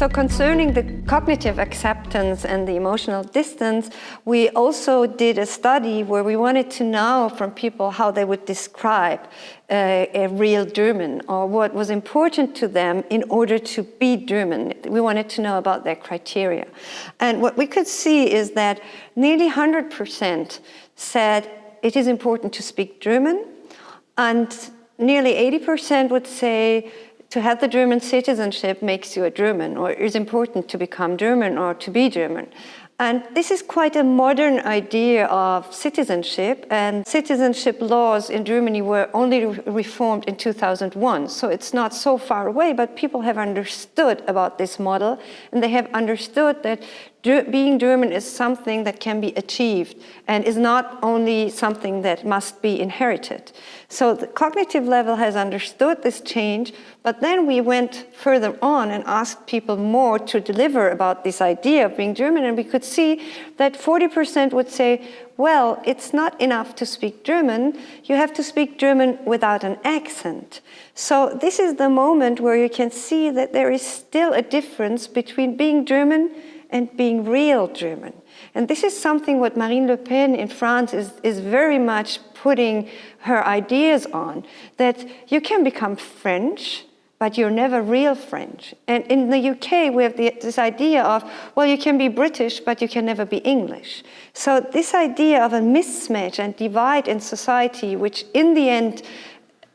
So concerning the cognitive acceptance and the emotional distance, we also did a study where we wanted to know from people how they would describe uh, a real German or what was important to them in order to be German. We wanted to know about their criteria. And what we could see is that nearly 100% said it is important to speak German and nearly 80% would say to have the German citizenship makes you a German or is important to become German or to be German. And this is quite a modern idea of citizenship and citizenship laws in Germany were only reformed in 2001. So it's not so far away, but people have understood about this model and they have understood that being German is something that can be achieved and is not only something that must be inherited. So the cognitive level has understood this change, but then we went further on and asked people more to deliver about this idea of being German and we could see that 40% would say, well, it's not enough to speak German, you have to speak German without an accent. So this is the moment where you can see that there is still a difference between being German and being real German. And this is something what Marine Le Pen in France is, is very much putting her ideas on, that you can become French, but you're never real French. And in the UK, we have the, this idea of, well, you can be British, but you can never be English. So this idea of a mismatch and divide in society, which in the end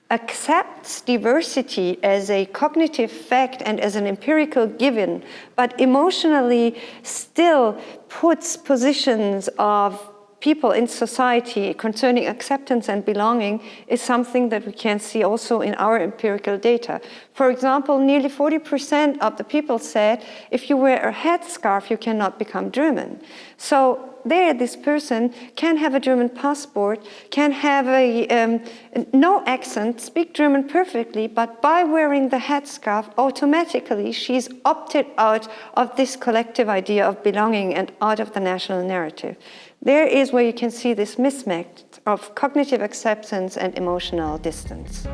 accepts diversity as a cognitive fact and as an empirical given, but emotionally still puts positions of people in society concerning acceptance and belonging is something that we can see also in our empirical data. For example, nearly 40% of the people said, if you wear a headscarf, you cannot become German. So there, this person can have a German passport, can have a um, no accent, speak German perfectly, but by wearing the headscarf, automatically she's opted out of this collective idea of belonging and out of the national narrative. There is where you can see this mismatch of cognitive acceptance and emotional distance.